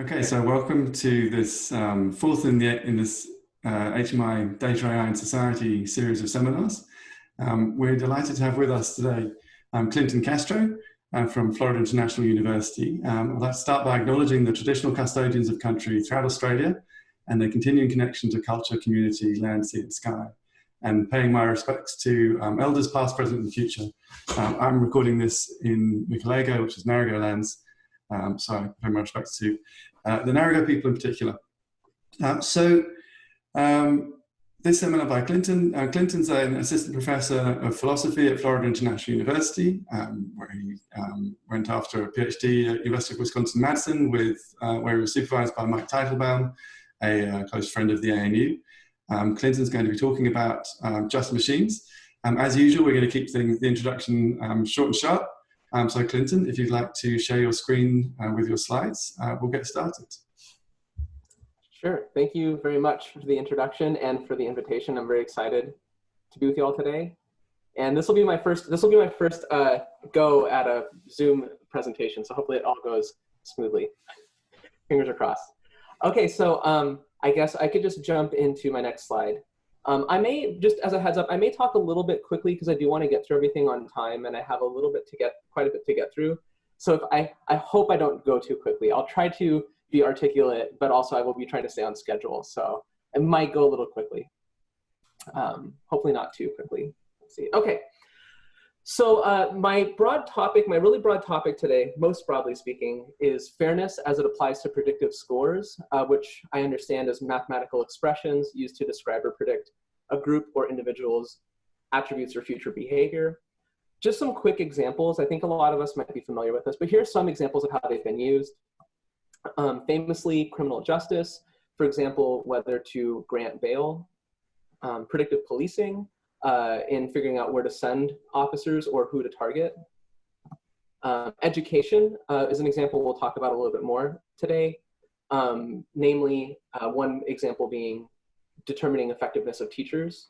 Okay, so welcome to this um, fourth in, the, in this uh, HMI Data AI and Society series of seminars. Um, we're delighted to have with us today um, Clinton Castro uh, from Florida International University. Um, I'd like to start by acknowledging the traditional custodians of country throughout Australia and their continuing connection to culture, community, land, sea and sky. And paying my respects to um, elders past, present and future. Um, I'm recording this in Mukilego, which is Ngarigo lands, um, so I pay my respects to uh, the Ngarigo people in particular. Uh, so um, this seminar by Clinton. Uh, Clinton's an assistant professor of philosophy at Florida International University, um, where he um, went after a PhD at University of Wisconsin-Madison, with uh, where he was supervised by Mike Titelbaum, a uh, close friend of the ANU. Um, Clinton's going to be talking about um, just machines. Um, as usual, we're going to keep things, the introduction short and sharp. Um, so Clinton, if you'd like to share your screen uh, with your slides, uh, we'll get started. Sure. Thank you very much for the introduction and for the invitation. I'm very excited to be with you all today. And this will be my first, this will be my first uh, go at a Zoom presentation. So hopefully it all goes smoothly. Fingers are crossed. Okay, so um, I guess I could just jump into my next slide. Um, I may, just as a heads up, I may talk a little bit quickly because I do want to get through everything on time and I have a little bit to get, quite a bit to get through. So if I, I hope I don't go too quickly. I'll try to be articulate, but also I will be trying to stay on schedule. So it might go a little quickly. Um, hopefully not too quickly. Let's see. Okay. So uh, my broad topic, my really broad topic today, most broadly speaking, is fairness as it applies to predictive scores, uh, which I understand as mathematical expressions used to describe or predict a group or individual's attributes or future behavior. Just some quick examples. I think a lot of us might be familiar with this, but here's some examples of how they've been used. Um, famously, criminal justice, for example, whether to grant bail, um, predictive policing, uh, in figuring out where to send officers or who to target. Uh, education uh, is an example we'll talk about a little bit more today. Um, namely, uh, one example being determining effectiveness of teachers.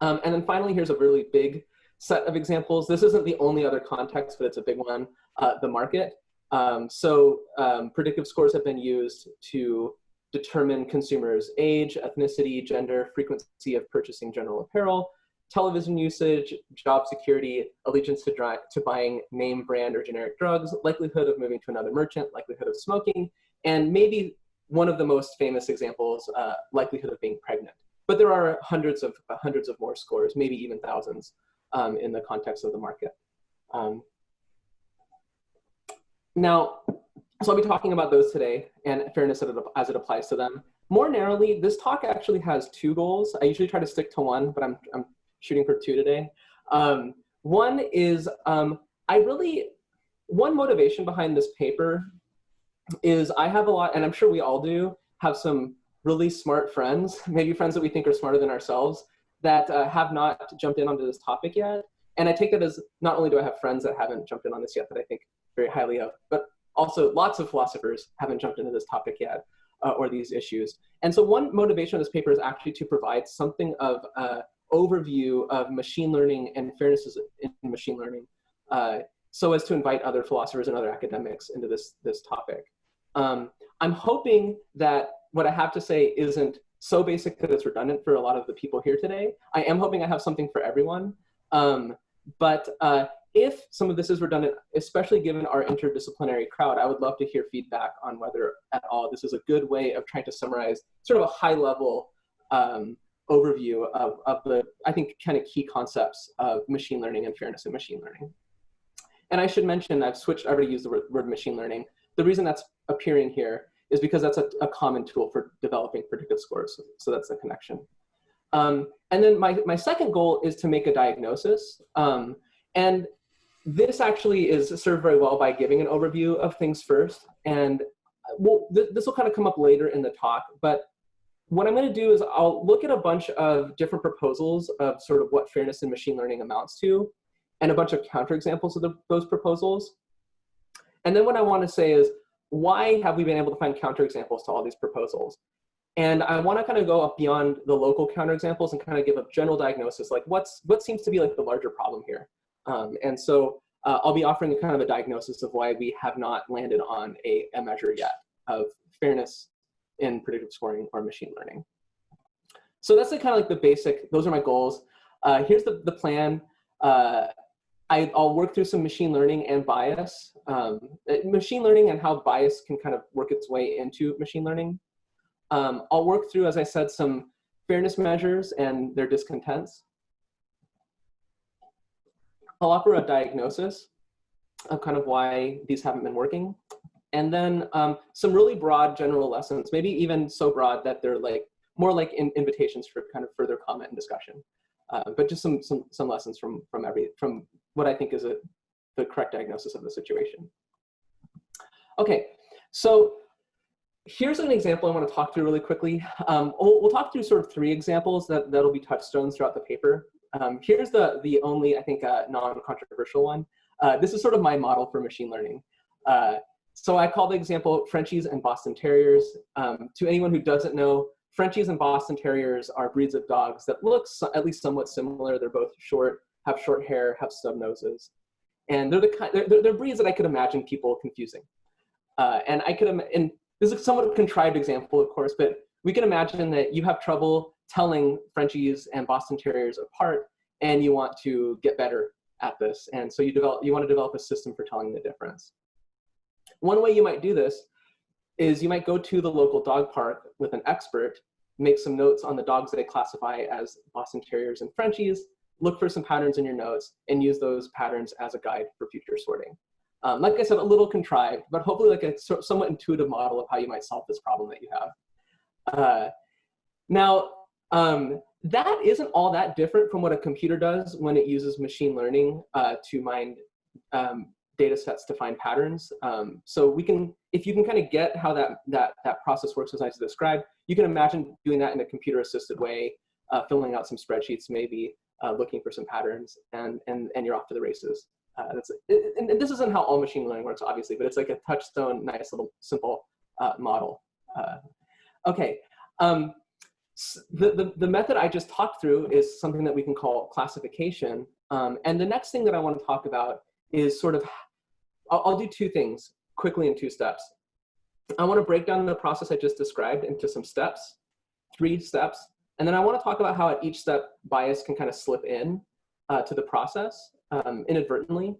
Um, and then finally, here's a really big set of examples. This isn't the only other context, but it's a big one, uh, the market. Um, so um, predictive scores have been used to determine consumers' age, ethnicity, gender, frequency of purchasing general apparel, television usage, job security, allegiance to, to buying name brand or generic drugs, likelihood of moving to another merchant, likelihood of smoking, and maybe one of the most famous examples, uh, likelihood of being pregnant. But there are hundreds of uh, hundreds of more scores, maybe even thousands, um, in the context of the market. Um, now, so I'll be talking about those today and fairness as it applies to them. More narrowly, this talk actually has two goals. I usually try to stick to one, but I'm, I'm shooting for two today. Um, one is um, I really, one motivation behind this paper is I have a lot, and I'm sure we all do, have some really smart friends, maybe friends that we think are smarter than ourselves, that uh, have not jumped in onto this topic yet. And I take that as not only do I have friends that haven't jumped in on this yet that I think very highly of, but also lots of philosophers haven't jumped into this topic yet uh, or these issues. And so one motivation of this paper is actually to provide something of an overview of machine learning and fairnesses in machine learning uh, so as to invite other philosophers and other academics into this, this topic. Um, I'm hoping that what I have to say isn't so basic that it's redundant for a lot of the people here today. I am hoping I have something for everyone. Um, but uh, if some of this is redundant, especially given our interdisciplinary crowd, I would love to hear feedback on whether at all this is a good way of trying to summarize sort of a high level um, overview of, of the, I think, kind of key concepts of machine learning and fairness in machine learning. And I should mention, I've switched, I already used the word, word machine learning. The reason that's appearing here is because that's a, a common tool for developing predictive scores. So, so that's the connection. Um, and then my, my second goal is to make a diagnosis. Um, and this actually is served very well by giving an overview of things first. And well, th this will kind of come up later in the talk, but what I'm gonna do is I'll look at a bunch of different proposals of sort of what fairness in machine learning amounts to, and a bunch of counterexamples of the, those proposals. And then what I wanna say is, why have we been able to find counterexamples to all these proposals? And I want to kind of go up beyond the local counterexamples and kind of give a general diagnosis, like what's what seems to be like the larger problem here. Um, and so uh, I'll be offering kind of a diagnosis of why we have not landed on a, a measure yet. of fairness in predictive scoring or machine learning. So that's like kind of like the basic, those are my goals. Uh, here's the, the plan. Uh, I, will work through some machine learning and bias. Um, uh, machine learning and how bias can kind of work its way into machine learning. Um, I'll work through, as I said, some fairness measures and their discontents. I'll offer a diagnosis of kind of why these haven't been working. And then um, some really broad general lessons, maybe even so broad that they're like more like in invitations for kind of further comment and discussion. Uh, but just some, some, some lessons from, from, every, from what I think is a, the correct diagnosis of the situation. Okay, so here's an example I want to talk through really quickly. Um, we'll, we'll, talk through sort of three examples that, that'll be touchstones throughout the paper. Um, here's the, the only, I think, uh, non-controversial one. Uh, this is sort of my model for machine learning. Uh, so I call the example Frenchies and Boston Terriers. Um, to anyone who doesn't know, Frenchies and Boston Terriers are breeds of dogs that look so, at least somewhat similar. They're both short, have short hair, have stub noses. And they're the kind, they're, they're breeds that I could imagine people confusing. Uh, and I could, and this is a somewhat contrived example, of course, but we can imagine that you have trouble telling Frenchies and Boston Terriers apart, and you want to get better at this. And so you develop, you want to develop a system for telling the difference. One way you might do this is you might go to the local dog park with an expert, make some notes on the dogs that they classify as Boston Terriers and Frenchies, look for some patterns in your notes, and use those patterns as a guide for future sorting. Um, like I said, a little contrived, but hopefully like a so somewhat intuitive model of how you might solve this problem that you have. Uh, now, um, that isn't all that different from what a computer does when it uses machine learning uh, to mine um, data sets to find patterns. Um, so we can, if you can kind of get how that, that, that process works as I described, you can imagine doing that in a computer assisted way, uh, filling out some spreadsheets maybe, uh, looking for some patterns, and, and, and you're off to the races. Uh, that's, and, and, this isn't how all machine learning works, obviously, but it's like a touchstone, nice little simple uh, model. Uh, okay, um, the, the, the, method I just talked through is something that we can call classification. Um, and the next thing that I want to talk about is sort of, I'll, I'll do two things quickly in two steps. I want to break down the process I just described into some steps, three steps, and then I want to talk about how at each step bias can kind of slip in uh, to the process um, inadvertently.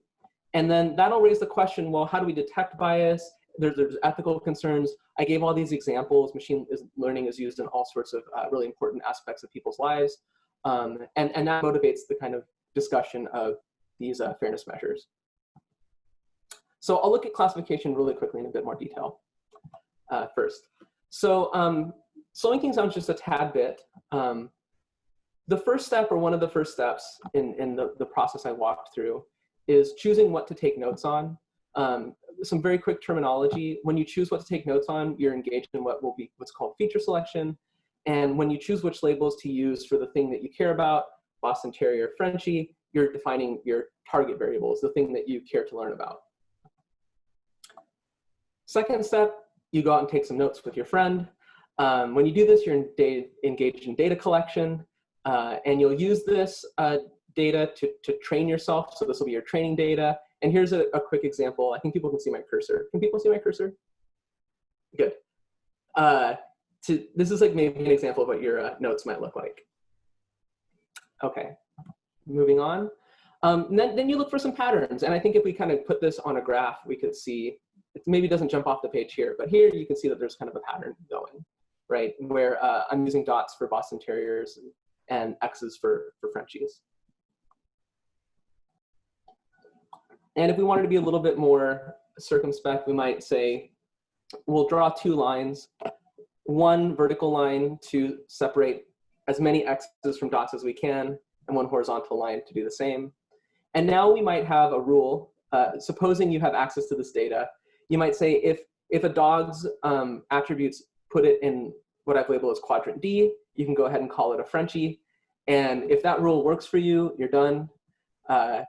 And then that'll raise the question, well, how do we detect bias? There's, ethical concerns. I gave all these examples. Machine learning is used in all sorts of uh, really important aspects of people's lives. Um, and, and that motivates the kind of discussion of these uh, fairness measures. So I'll look at classification really quickly in a bit more detail uh, first. So um, slowing things down just a tad bit, um, the first step or one of the first steps in, in the, the process I walked through is choosing what to take notes on. Um, some very quick terminology. When you choose what to take notes on, you're engaged in what will be what's called feature selection. And when you choose which labels to use for the thing that you care about, Boston Terrier, Frenchie, you're defining your target variables, the thing that you care to learn about. Second step, you go out and take some notes with your friend. Um, when you do this, you're engaged in data collection. Uh, and you'll use this uh, data to, to train yourself. So this will be your training data. And here's a, a, quick example. I think people can see my cursor. Can people see my cursor? Good. Uh, to, this is like maybe an example of what your uh, notes might look like. Okay, moving on. Um, then, then you look for some patterns. And I think if we kind of put this on a graph, we could see, it maybe doesn't jump off the page here, but here you can see that there's kind of a pattern going, right? Where uh, I'm using dots for Boston Terriers and X's for, for Frenchies. And if we wanted to be a little bit more circumspect, we might say, we'll draw two lines, one vertical line to separate as many X's from dots as we can, and one horizontal line to do the same. And now we might have a rule, uh, supposing you have access to this data, you might say if, if a dog's um, attributes put it in what I've labeled as quadrant D, you can go ahead and call it a Frenchie. And if that rule works for you, you're done. Uh,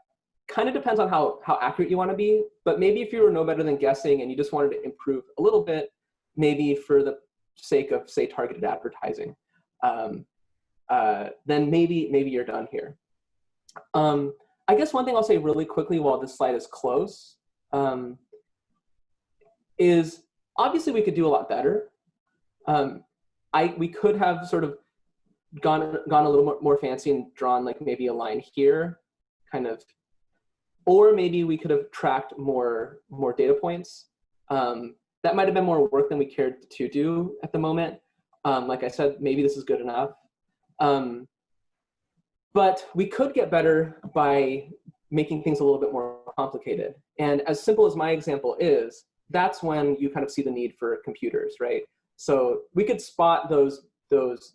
kind of depends on how, how accurate you want to be, but maybe if you were no better than guessing and you just wanted to improve a little bit, maybe for the sake of say targeted advertising, um, uh, then maybe, maybe you're done here. Um, I guess one thing I'll say really quickly while this slide is close um, is obviously we could do a lot better. Um, I, we could have sort of gone, gone a little more, more fancy and drawn like maybe a line here, kind of, or maybe we could have tracked more, more data points. Um, that might have been more work than we cared to do at the moment. Um, like I said, maybe this is good enough. Um, but we could get better by making things a little bit more complicated. And as simple as my example is, that's when you kind of see the need for computers, right? So we could spot those, those,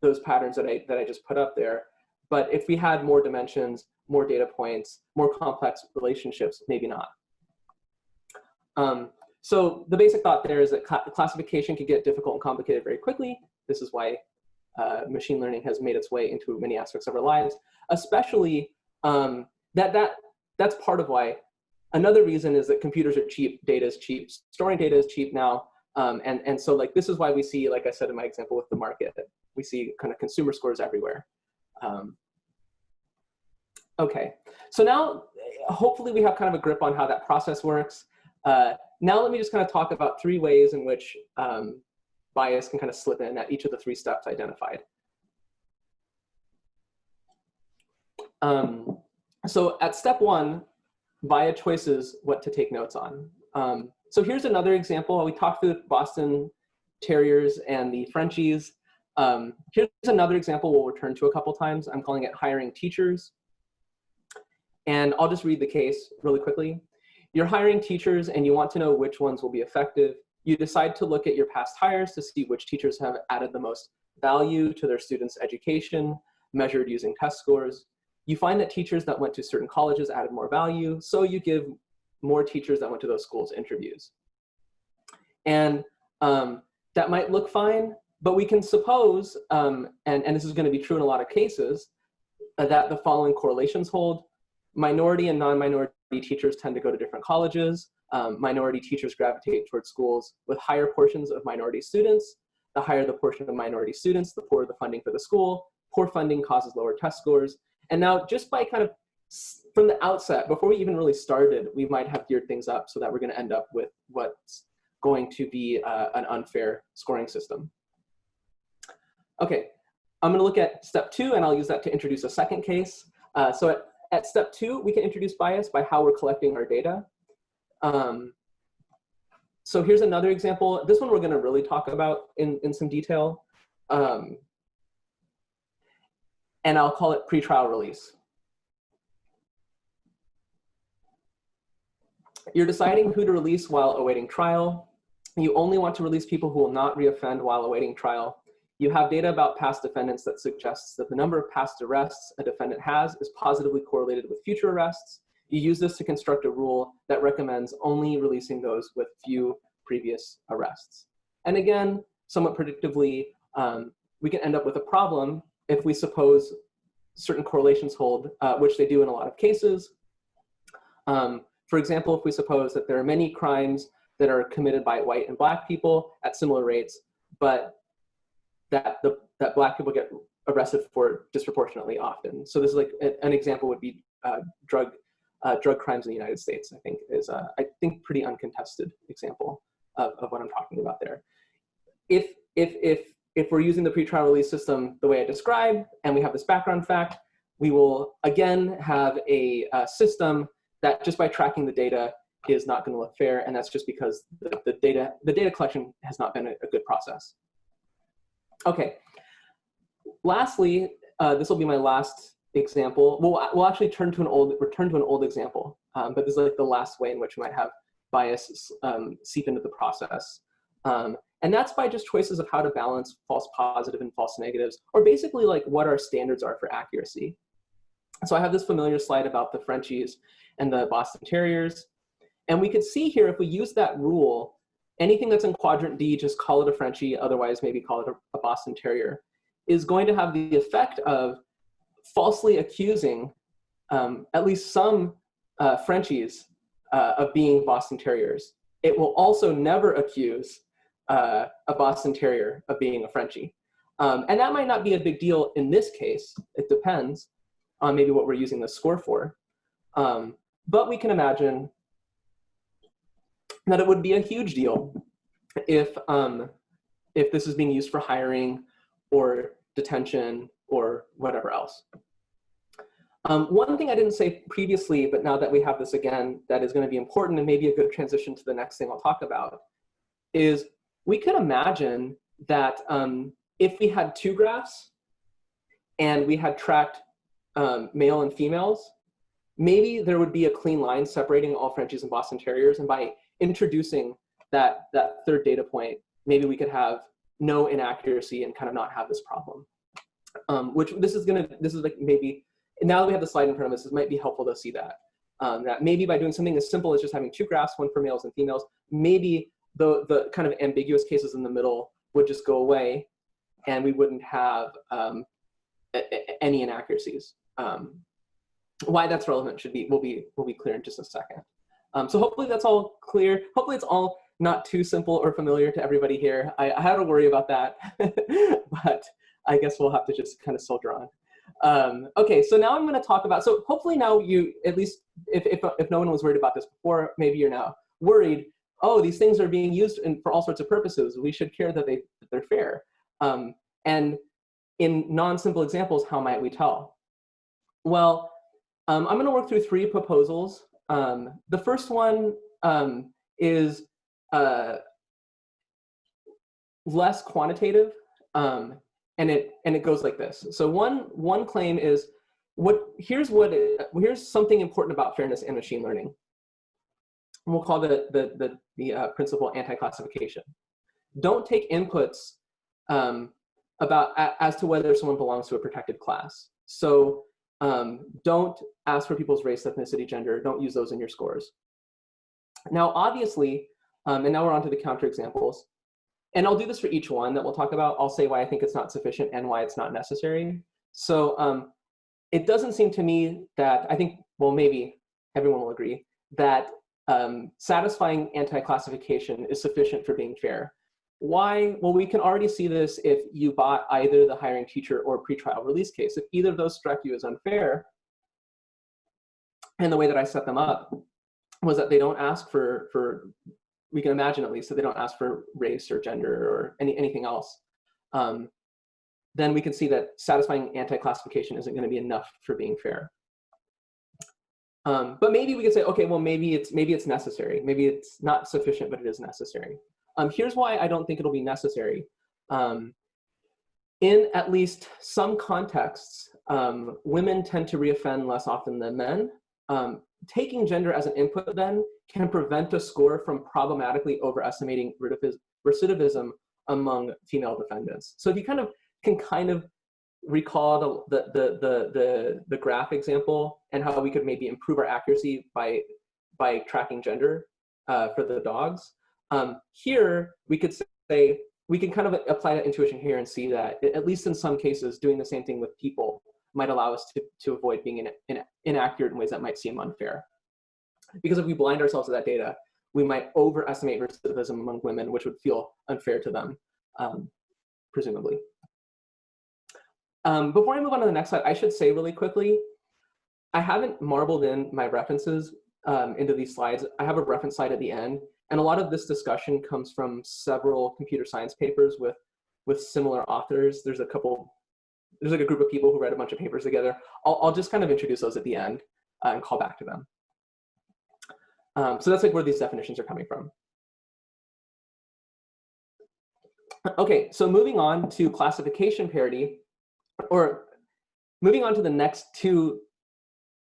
those patterns that I, that I just put up there. But if we had more dimensions, more data points, more complex relationships, maybe not. Um, so the basic thought there is that cl classification can get difficult and complicated very quickly. This is why uh, machine learning has made its way into many aspects of our lives, especially um, that, that, that's part of why. Another reason is that computers are cheap, data is cheap, storing data is cheap now. Um, and, and so like this is why we see, like I said in my example with the market, we see kind of consumer scores everywhere. Um, okay, so now hopefully we have kind of a grip on how that process works. Uh, now let me just kind of talk about three ways in which um, bias can kind of slip in at each of the three steps identified. Um, so at step one, via choices what to take notes on. Um, so here's another example. We talked through Boston Terriers and the Frenchies. Um, here's another example we'll return to a couple times. I'm calling it hiring teachers. And I'll just read the case really quickly. You're hiring teachers and you want to know which ones will be effective. You decide to look at your past hires to see which teachers have added the most value to their students' education, measured using test scores. You find that teachers that went to certain colleges added more value, so you give more teachers that went to those schools interviews. And um, that might look fine, but we can suppose, um, and, and this is gonna be true in a lot of cases, uh, that the following correlations hold. Minority and non-minority teachers tend to go to different colleges um, minority teachers gravitate towards schools with higher portions of minority students. The higher the portion of minority students, the poorer the funding for the school. Poor funding causes lower test scores. And now just by kind of from the outset, before we even really started, we might have geared things up so that we're gonna end up with what's going to be uh, an unfair scoring system. Okay, I'm gonna look at step two and I'll use that to introduce a second case. Uh, so at, at step two, we can introduce bias by how we're collecting our data. Um, so here's another example. This one we're gonna really talk about in, in some detail. Um, and I'll call it pretrial release. You're deciding who to release while awaiting trial. You only want to release people who will not reoffend while awaiting trial. You have data about past defendants that suggests that the number of past arrests a defendant has is positively correlated with future arrests. You use this to construct a rule that recommends only releasing those with few previous arrests. And again, somewhat predictably, um, we can end up with a problem if we suppose certain correlations hold, uh, which they do in a lot of cases. Um, for example, if we suppose that there are many crimes that are committed by white and black people at similar rates, but that, the, that black people get arrested for disproportionately often. So this is like an example would be uh, drug uh, drug crimes in the United States, I think is, uh, I think, pretty uncontested example of, of what I'm talking about there. If, if, if, if we're using the pretrial release system the way I described, and we have this background fact, we will again have a, a system that just by tracking the data is not going to look fair, and that's just because the, the, data the data collection has not been a, a good process. Okay. Lastly, uh, this will be my last example. We'll, we'll actually turn to an old, return to an old example, um, but this is like the last way in which we might have bias um, seep into the process. Um, and that's by just choices of how to balance false positive and false negatives, or basically like what our standards are for accuracy. So I have this familiar slide about the Frenchies and the Boston Terriers. And we could see here, if we use that rule, anything that's in quadrant D, just call it a Frenchie, otherwise maybe call it a, Boston Terrier, is going to have the effect of falsely accusing um, at least some uh, Frenchies uh, of being Boston Terriers. It will also never accuse uh, a Boston Terrier of being a Frenchie. Um, and that might not be a big deal in this case. It depends on maybe what we're using the score for. Um, but we can imagine that it would be a huge deal if, um, if this is being used for hiring or detention or whatever else. Um, one thing I didn't say previously, but now that we have this again, that is going to be important and maybe a good transition to the next thing I'll talk about, is we could imagine that um, if we had two graphs and we had tracked um, male and females, maybe there would be a clean line separating all Frenchies and Boston Terriers. And by introducing that, that third data point, maybe we could have no inaccuracy and kind of not have this problem. Um, which this is gonna, this is like maybe, now that we have the slide in front of us, it might be helpful to see that. Um, that maybe by doing something as simple as just having two graphs, one for males and females, maybe the, the kind of ambiguous cases in the middle would just go away and we wouldn't have um, any inaccuracies. Um, why that's relevant should be will be will be clear in just a second. Um, so hopefully that's all clear. Hopefully it's all not too simple or familiar to everybody here. I, I had to worry about that, but I guess we'll have to just kind of soldier on. Um, okay, so now I'm going to talk about, so hopefully now you, at least if, if, if no one was worried about this before, maybe you're now worried, oh, these things are being used in, for all sorts of purposes. We should care that, they, that they're fair. Um, and in non-simple examples, how might we tell? Well, um, I'm going to work through three proposals. Um, the first one um, is uh, less quantitative, um, and it and it goes like this. So one one claim is what here's what it, here's something important about fairness and machine learning. And we'll call the the the, the uh, principle anti-classification. Don't take inputs um, about as to whether someone belongs to a protected class. So um, don't ask for people's race, ethnicity, gender. Don't use those in your scores. Now, obviously, um, and now we're on to the counterexamples. And I'll do this for each one that we'll talk about. I'll say why I think it's not sufficient and why it's not necessary. So um, it doesn't seem to me that, I think, well, maybe everyone will agree, that um, satisfying anti-classification is sufficient for being fair. Why? Well, we can already see this if you bought either the hiring teacher or pretrial release case. If either of those struck you as unfair, and the way that I set them up was that they don't ask for, for we can imagine at least that they don't ask for race or gender or any, anything else, um, then we can see that satisfying anti-classification isn't going to be enough for being fair. Um, but maybe we could say, okay, well, maybe it's maybe it's necessary. Maybe it's not sufficient, but it is necessary. Um, here's why I don't think it'll be necessary. Um, in at least some contexts, um, women tend to reoffend less often than men. Um, taking gender as an input then can prevent a score from problematically overestimating recidivism among female defendants. So if you kind of can kind of recall the, the, the, the, the graph example and how we could maybe improve our accuracy by, by tracking gender uh, for the dogs, um, here, we could say, we can kind of apply that intuition here and see that, at least in some cases, doing the same thing with people might allow us to, to avoid being in, in, inaccurate in ways that might seem unfair. Because if we blind ourselves to that data, we might overestimate recidivism among women, which would feel unfair to them, um, presumably. Um, before I move on to the next slide, I should say really quickly, I haven't marbled in my references um, into these slides. I have a reference slide at the end, and a lot of this discussion comes from several computer science papers with, with similar authors. There's a couple, there's like a group of people who read a bunch of papers together. I'll, I'll just kind of introduce those at the end uh, and call back to them. Um, so that's like where these definitions are coming from. Okay, so moving on to classification parity, or moving on to the next two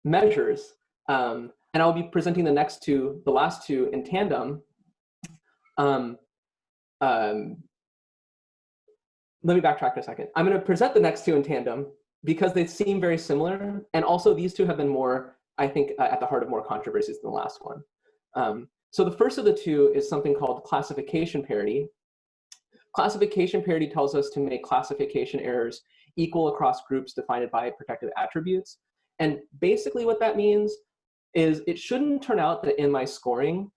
measures, um, and I'll be presenting the next two, the last two in tandem. Um, um, let me backtrack a second. I'm going to present the next two in tandem because they seem very similar. And also these two have been more, I think, uh, at the heart of more controversies than the last one. Um, so the first of the two is something called classification parity. Classification parity tells us to make classification errors equal across groups defined by protective attributes. And basically what that means is it shouldn't turn out that in my scoring,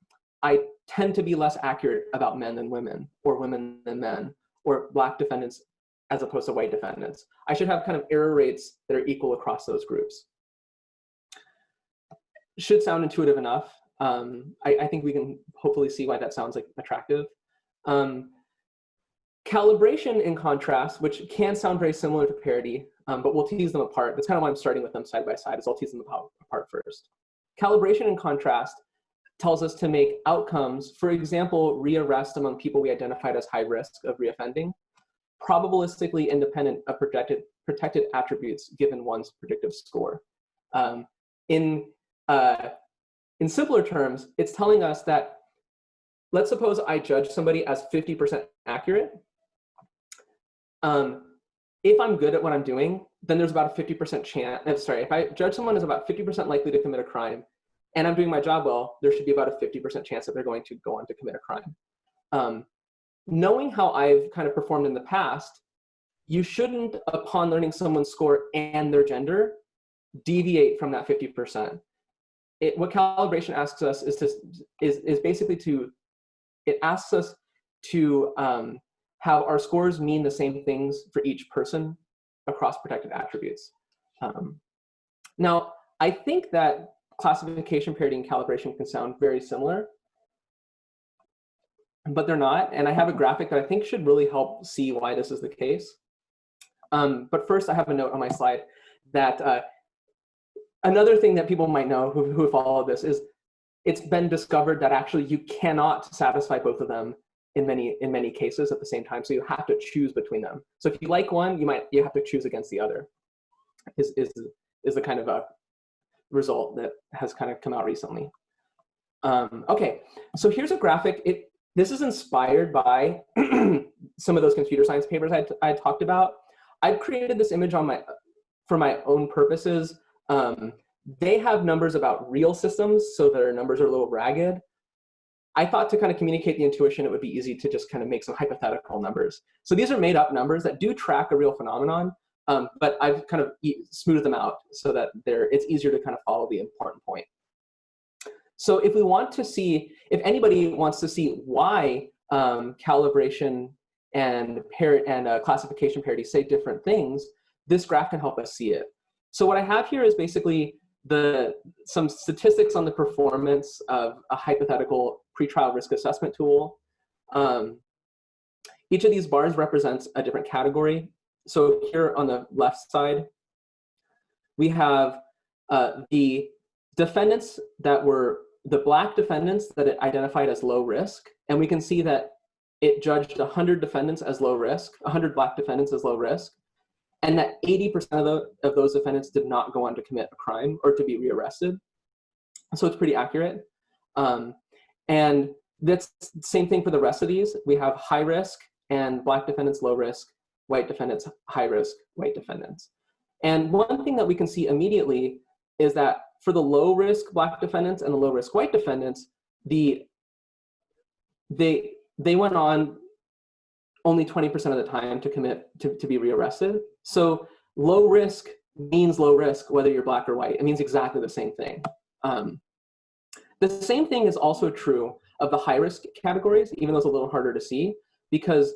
I tend to be less accurate about men than women, or women than men, or black defendants as opposed to white defendants. I should have kind of error rates that are equal across those groups. Should sound intuitive enough. Um, I, I, think we can hopefully see why that sounds like attractive. Um, calibration, in contrast, which can sound very similar to parity, um, but we'll tease them apart. That's kind of why I'm starting with them side by side, is I'll tease them apart first. Calibration, in contrast, tells us to make outcomes, for example, rearrest among people we identified as high risk of reoffending, probabilistically independent of protected, protected attributes given one's predictive score. Um, in, uh, in simpler terms, it's telling us that, let's suppose I judge somebody as 50% accurate. Um, if I'm good at what I'm doing, then there's about a 50% chance, sorry, if I judge someone as about 50% likely to commit a crime, and I'm doing my job well, there should be about a 50% chance that they're going to go on to commit a crime. Um, knowing how I've kind of performed in the past, you shouldn't, upon learning someone's score and their gender, deviate from that 50%. It, what calibration asks us is to is, is basically to it asks us to um, have our scores mean the same things for each person across protected attributes. Um, now, I think that classification parity and calibration can sound very similar, but they're not. And I have a graphic that I think should really help see why this is the case. Um, but first, I have a note on my slide that uh, another thing that people might know who, who follow this is it's been discovered that actually you cannot satisfy both of them in many in many cases at the same time. So you have to choose between them. So if you like one, you might you have to choose against the other. Is is is the kind of a result that has kind of come out recently. Um, okay, so here's a graphic. It this is inspired by some of those computer science papers I, I talked about. I've created this image on my for my own purposes. Um, they have numbers about real systems, so their numbers are a little ragged. I thought to kind of communicate the intuition, it would be easy to just kind of make some hypothetical numbers. So these are made up numbers that do track a real phenomenon, um, but I've kind of e smoothed them out so that they're, it's easier to kind of follow the important point. So if we want to see, if anybody wants to see why um, calibration and, and uh, classification parity say different things, this graph can help us see it. So what I have here is basically the some statistics on the performance of a hypothetical pretrial risk assessment tool. Um, each of these bars represents a different category. So here on the left side, we have uh, the defendants that were the black defendants that it identified as low risk. And we can see that it judged 100 defendants as low risk, 100 black defendants as low risk and that 80% of, the, of those defendants did not go on to commit a crime or to be rearrested. So it's pretty accurate. Um, and that's the same thing for the rest of these. We have high risk and black defendants low risk, white defendants high risk, white defendants. And one thing that we can see immediately is that for the low risk black defendants and the low risk white defendants, the they they went on only 20% of the time to commit to, to be rearrested. So low risk means low risk, whether you're black or white. It means exactly the same thing. Um, the same thing is also true of the high risk categories, even though it's a little harder to see, because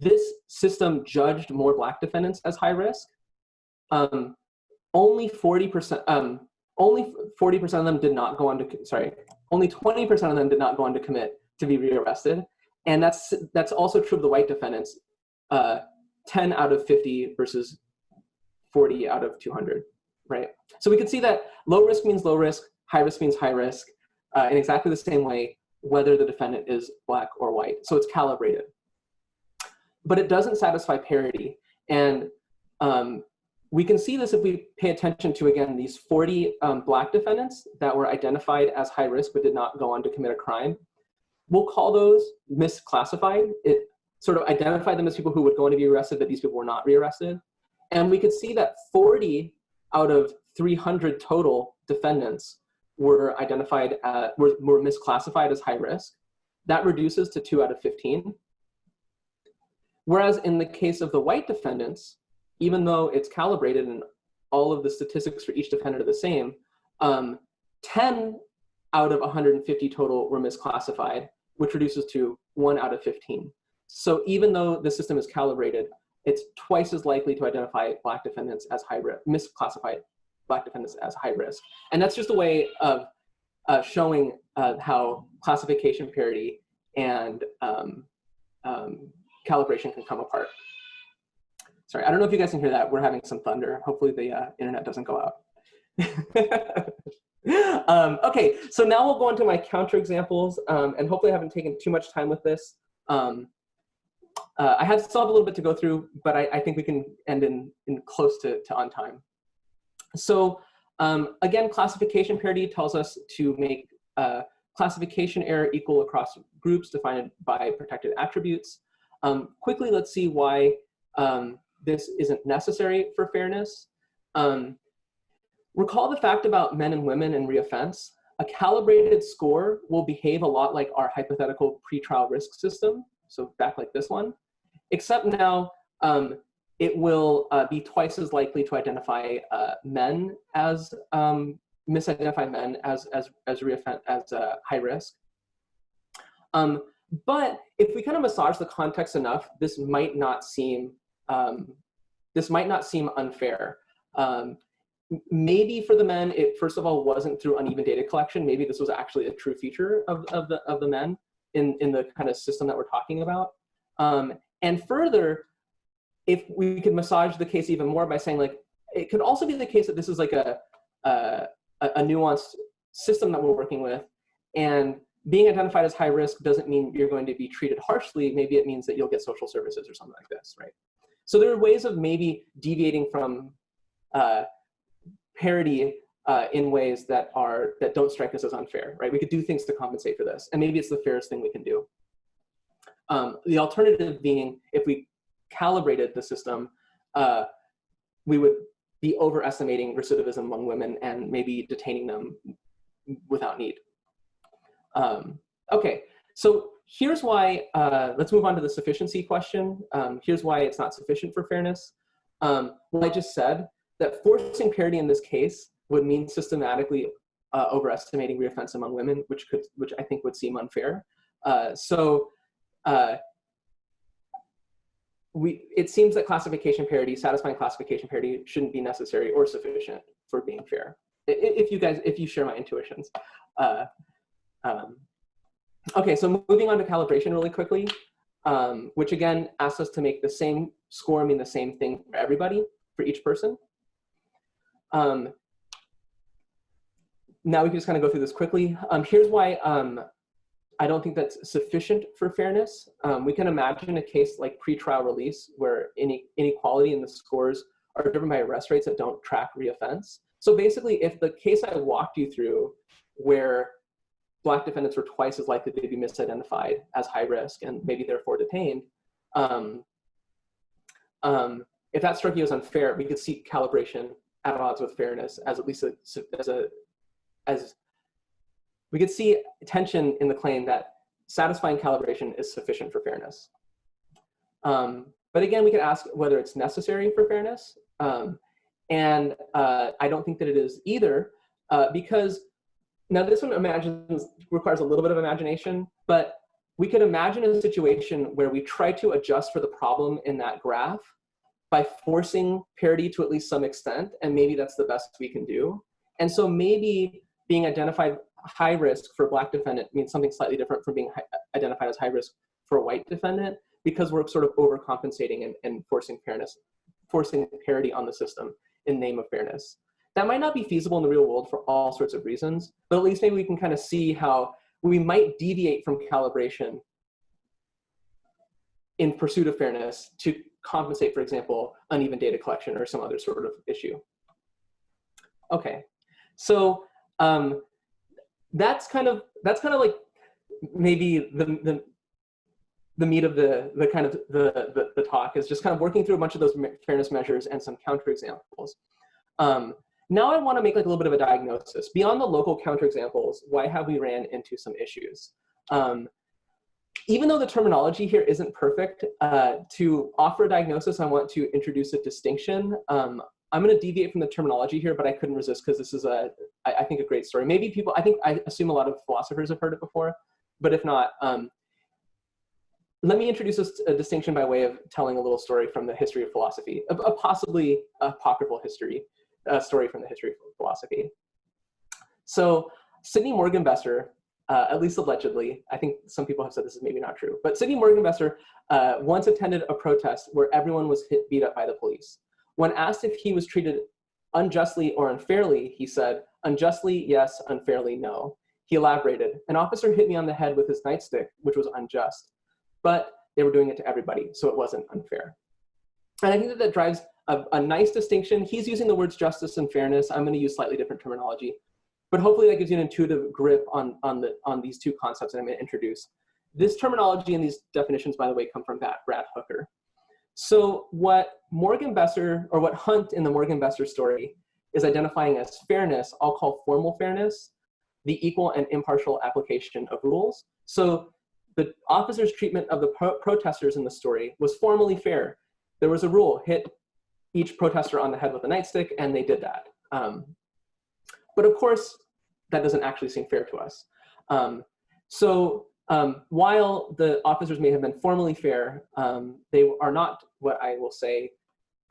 this system judged more black defendants as high risk. Um, only 40%, um, only 40% of them did not go on to, sorry, only 20% of them did not go on to commit to be rearrested. And that's, that's also true of the white defendants, uh, 10 out of 50 versus 40 out of 200, right? So we can see that low risk means low risk, high risk means high risk, uh, in exactly the same way, whether the defendant is black or white. So it's calibrated. But it doesn't satisfy parity. And um, we can see this if we pay attention to, again, these 40 um, black defendants that were identified as high risk but did not go on to commit a crime we'll call those misclassified. It sort of identified them as people who would go on to be arrested, but these people were not rearrested. And we could see that 40 out of 300 total defendants were identified, uh, were, were misclassified as high risk. That reduces to two out of 15. Whereas in the case of the white defendants, even though it's calibrated and all of the statistics for each defendant are the same, um, 10 out of 150 total were misclassified, which reduces to one out of 15. So even though the system is calibrated, it's twice as likely to identify black defendants as high risk, misclassified black defendants as high risk. And that's just a way of uh, showing uh, how classification parity and um, um, calibration can come apart. Sorry, I don't know if you guys can hear that. We're having some thunder. Hopefully the uh, internet doesn't go out. um, okay, so now we'll go into my counterexamples, um, and hopefully I haven't taken too much time with this. Um, uh, I have still have a little bit to go through, but I, I think we can end in, in close to, to on time. So um, again, classification parity tells us to make uh, classification error equal across groups defined by protected attributes. Um, quickly, let's see why um, this isn't necessary for fairness. Um, recall the fact about men and women in reoffense. A calibrated score will behave a lot like our hypothetical pretrial risk system, so back like this one, except now um, it will uh, be twice as likely to identify uh, men as um, misidentify men as as as reoffend as uh, high risk. Um, but if we kind of massage the context enough, this might not seem um, this might not seem unfair. Um, maybe for the men, it first of all wasn't through uneven data collection. Maybe this was actually a true feature of, of the of the men in in the kind of system that we're talking about. Um, and further, if we could massage the case even more by saying like, it could also be the case that this is like a, a, a nuanced system that we're working with. And being identified as high risk doesn't mean you're going to be treated harshly. Maybe it means that you'll get social services or something like this, right? So there are ways of maybe deviating from uh, parity uh, in ways that are that don't strike us as unfair, right? We could do things to compensate for this, and maybe it's the fairest thing we can do. Um, the alternative being, if we calibrated the system, uh, we would be overestimating recidivism among women and maybe detaining them without need. Um, okay, so here's why, uh, let's move on to the sufficiency question. Um, here's why it's not sufficient for fairness. Um, well, I just said that forcing parity in this case would mean systematically uh, overestimating reoffense among women, which could, which I think would seem unfair. Uh, so uh, we, it seems that classification parity, satisfying classification parity shouldn't be necessary or sufficient for being fair. If you guys, if you share my intuitions. Um, okay, so moving on to calibration really quickly, um, which again asks us to make the same score mean the same thing for everybody, for each person. Um, now we can just kind of go through this quickly. Um, here's why um, I don't think that's sufficient for fairness. Um, we can imagine a case like pretrial release where any inequality in the scores are driven by arrest rates that don't track reoffense. So basically, if the case I walked you through where black defendants were twice as likely to be misidentified as high risk and maybe therefore detained, um, um, if that struck you as unfair, we could see calibration at odds with fairness as at least a, as a as we could see tension in the claim that satisfying calibration is sufficient for fairness. Um, but again, we could ask whether it's necessary for fairness. Um, and uh, I don't think that it is either, uh, because now this one imagines, requires a little bit of imagination, but we could imagine a situation where we try to adjust for the problem in that graph by forcing parity to at least some extent, and maybe that's the best we can do. And so maybe being identified high risk for a black defendant means something slightly different from being identified as high risk for a white defendant because we're sort of overcompensating and, and forcing fairness, forcing parity on the system in name of fairness. That might not be feasible in the real world for all sorts of reasons, but at least maybe we can kind of see how we might deviate from calibration in pursuit of fairness to compensate, for example, uneven data collection or some other sort of issue. Okay, so um, that's kind of that's kind of like maybe the the the meat of the the kind of the, the, the talk is just kind of working through a bunch of those fairness measures and some counterexamples. Um, now I want to make like a little bit of a diagnosis beyond the local counterexamples. Why have we ran into some issues? Um, even though the terminology here isn't perfect, uh, to offer a diagnosis, I want to introduce a distinction. Um, I'm going to deviate from the terminology here, but I couldn't resist because this is a, I, I think, a great story. Maybe people, I think, I assume a lot of philosophers have heard it before, but if not, um, let me introduce a, a, distinction by way of telling a little story from the history of philosophy, a, a possibly apocryphal history, a story from the history of philosophy. So Sidney Morgenbesser uh, at least allegedly. I think some people have said this is maybe not true. But Sidney Morgenbesser uh, once attended a protest where everyone was hit, beat up by the police. When asked if he was treated unjustly or unfairly, he said, unjustly, yes, unfairly, no. He elaborated, an officer hit me on the head with his nightstick, which was unjust, but they were doing it to everybody, so it wasn't unfair. And I think that that drives a, a nice distinction. He's using the words justice and fairness. I'm gonna use slightly different terminology. But hopefully that gives you an intuitive grip on, on, the, on these two concepts that I'm gonna introduce. This terminology and these definitions, by the way, come from that Brad Hooker. So what Morgenbesser, or what Hunt in the Morgenbesser story is identifying as fairness, I'll call formal fairness, the equal and impartial application of rules. So the officer's treatment of the pro protesters in the story was formally fair. There was a rule, hit each protester on the head with a nightstick, and they did that. Um, but of course, that doesn't actually seem fair to us. Um, so um, while the officers may have been formally fair, um, they are not what I will say,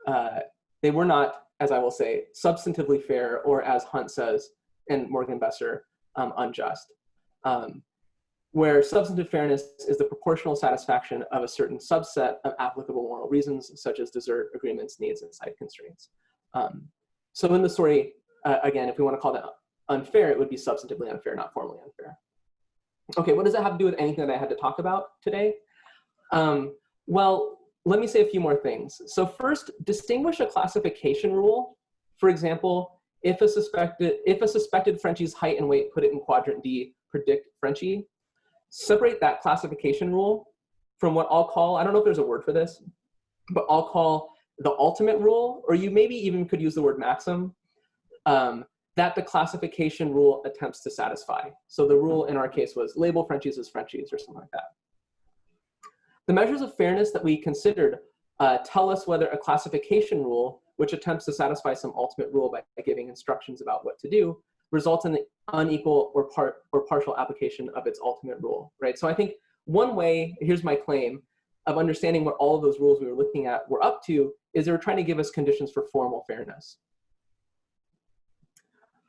uh, they were not, as I will say, substantively fair, or as Hunt says and Morgenbesser, um, unjust. Um, where substantive fairness is the proportional satisfaction of a certain subset of applicable moral reasons, such as desert agreements, needs, and side constraints. Um, so in the story, uh, again, if we want to call that unfair, it would be substantively unfair, not formally unfair. Okay, what does that have to do with anything that I had to talk about today? Um, well, let me say a few more things. So first, distinguish a classification rule. For example, if a suspected, if a suspected Frenchie's height and weight, put it in quadrant D, predict Frenchie, separate that classification rule from what I'll call, I don't know if there's a word for this, but I'll call the ultimate rule, or you maybe even could use the word maxim, um, that the classification rule attempts to satisfy. So the rule in our case was label Frenchies as Frenchies or something like that. The measures of fairness that we considered uh, tell us whether a classification rule, which attempts to satisfy some ultimate rule by giving instructions about what to do, results in the unequal or part or partial application of its ultimate rule, right? So I think one way, here's my claim, of understanding what all of those rules we were looking at were up to is they were trying to give us conditions for formal fairness.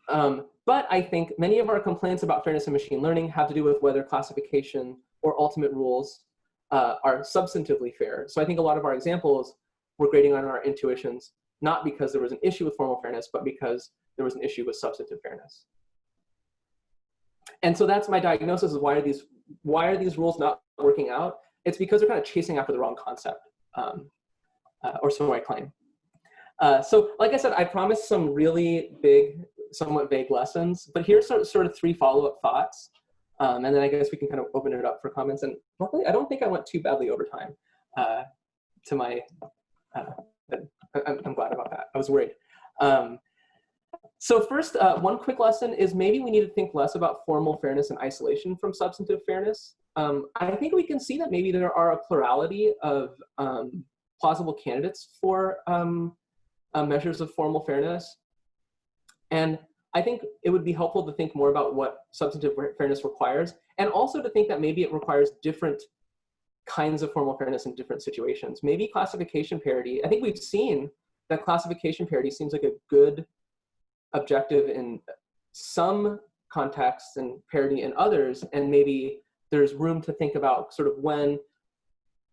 Um, but I think many of our complaints about fairness in machine learning have to do with whether classification or ultimate rules uh, are substantively fair. So I think a lot of our examples were grading on our intuitions, not because there was an issue with formal fairness, but because there was an issue with substantive fairness. And so that's my diagnosis of why are these, why are these rules not working out? It's because they're kind of chasing after the wrong concept, um, uh, or so I claim. Uh, so like I said, I promised some really big somewhat vague lessons, but here's sort of, sort of three follow-up thoughts. Um, and then I guess we can kind of open it up for comments. And luckily, I don't think I went too badly over time uh, to my, uh, I'm, I'm, glad about that. I was worried. Um, so first, uh, one quick lesson is maybe we need to think less about formal fairness and isolation from substantive fairness. Um, I think we can see that maybe there are a plurality of um, plausible candidates for um, uh, measures of formal fairness. And I think it would be helpful to think more about what substantive fairness requires, and also to think that maybe it requires different kinds of formal fairness in different situations. Maybe classification parity, I think we've seen that classification parity seems like a good objective in some contexts and parity in others, and maybe there's room to think about sort of when,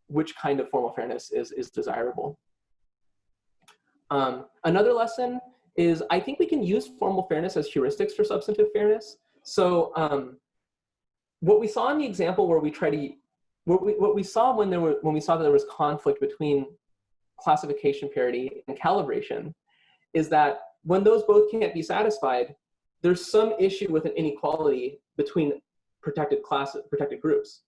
which kind of formal fairness is, is desirable. Um, another lesson is I think we can use formal fairness as heuristics for substantive fairness. So um, what we saw in the example where we try to, what we, what we saw when there were, when we saw that there was conflict between classification parity and calibration is that when those both can't be satisfied, there's some issue with an inequality between protected classes, protected groups.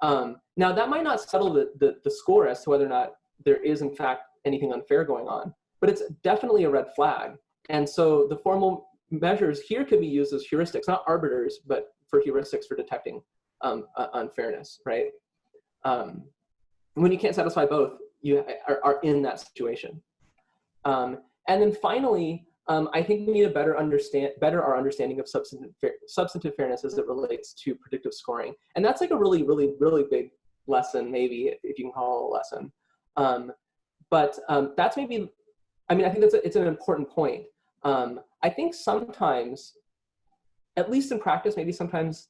Um, now that might not settle the, the, the score as to whether or not there is in fact anything unfair going on, but it's definitely a red flag. And so the formal measures here could be used as heuristics, not arbiters, but for heuristics for detecting um, uh, unfairness, right? Um, when you can't satisfy both, you are, are in that situation. Um, and then finally, um, I think we need to better understand, better our understanding of substantive, fair, substantive fairness as it relates to predictive scoring. And that's like a really, really, really big lesson, maybe, if you can call it a lesson. Um, but um, that's maybe I mean, I think that's a, it's an important point. Um, I think sometimes, at least in practice, maybe sometimes